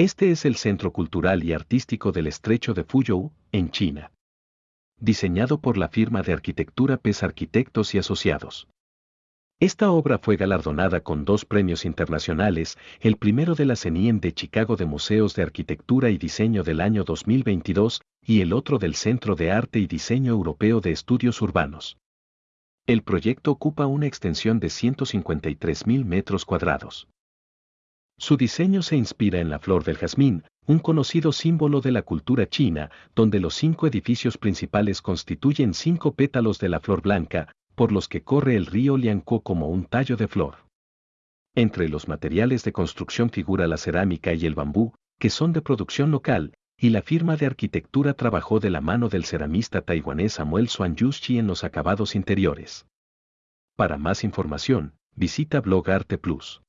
Este es el centro cultural y artístico del estrecho de Fuyou, en China. Diseñado por la firma de arquitectura PES Arquitectos y Asociados. Esta obra fue galardonada con dos premios internacionales, el primero de la CENIEM de Chicago de Museos de Arquitectura y Diseño del año 2022 y el otro del Centro de Arte y Diseño Europeo de Estudios Urbanos. El proyecto ocupa una extensión de 153.000 metros cuadrados. Su diseño se inspira en la flor del jazmín, un conocido símbolo de la cultura china, donde los cinco edificios principales constituyen cinco pétalos de la flor blanca, por los que corre el río Lianco como un tallo de flor. Entre los materiales de construcción figura la cerámica y el bambú, que son de producción local, y la firma de arquitectura trabajó de la mano del ceramista taiwanés Samuel Swan Yushi en los acabados interiores. Para más información, visita Blog Arte Plus.